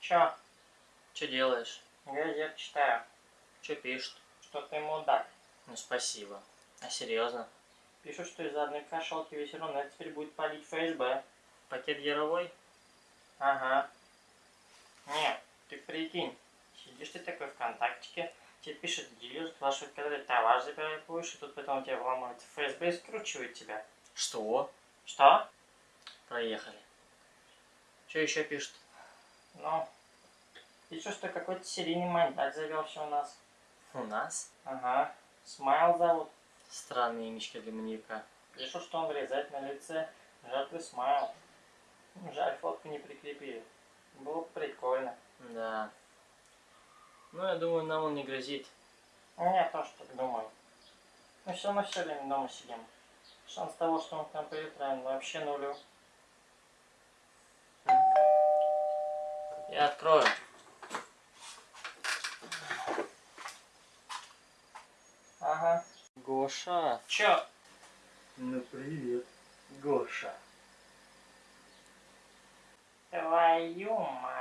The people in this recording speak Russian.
Чё? Что делаешь? Газет читаю. Что пишут? Что ты мудак. Ну спасибо. А серьезно? Пишут, что из-за одной кошелки весь Рунет теперь будет палить ФСБ. Пакет яровой? Ага. Нет, ты прикинь. Сидишь ты такой ВКонтактике, тебе пишет дилер, спрашивает, когда ты товар забирать будешь, и тут потом тебя вломают ФСБ и скручивают тебя. Что? Что? Проехали. Что еще пишут? Ну, пишут, что какой-то серийный маньяк завелся у нас. У нас? Ага. Смайл зовут. Странные имечки для маньяка. Пишут, что он вырезает на лице жертвы Смайл. Жаль, фотку не прикрепили. Было бы прикольно. Да. Ну, я думаю, нам он не грозит. Я тоже так думаю. Мы все равно все время дома сидим. Шанс того, что он к нам придет, наверное, вообще нулю. Я открою. Ага. Гоша. Чё? Ну, привет. Гоша. Твою мать.